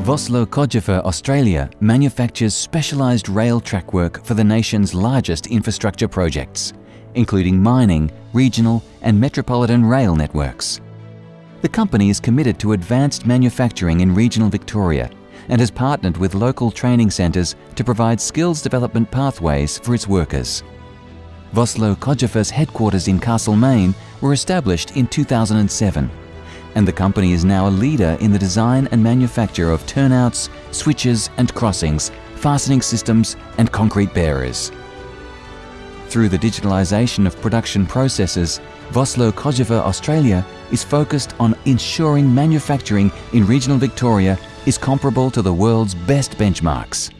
Vossloh Cogifer Australia manufactures specialised rail track work for the nation's largest infrastructure projects, including mining, regional and metropolitan rail networks. The company is committed to advanced manufacturing in regional Victoria and has partnered with local training centres to provide skills development pathways for its workers. Vossloh Cogifer's headquarters in Castlemaine were established in 2007 and the company is now a leader in the design and manufacture of turnouts, switches and crossings, fastening systems and concrete bearers. Through the digitalisation of production processes, Vossloh Cogifer Australia is focused on ensuring manufacturing in regional Victoria is comparable to the world's best benchmarks.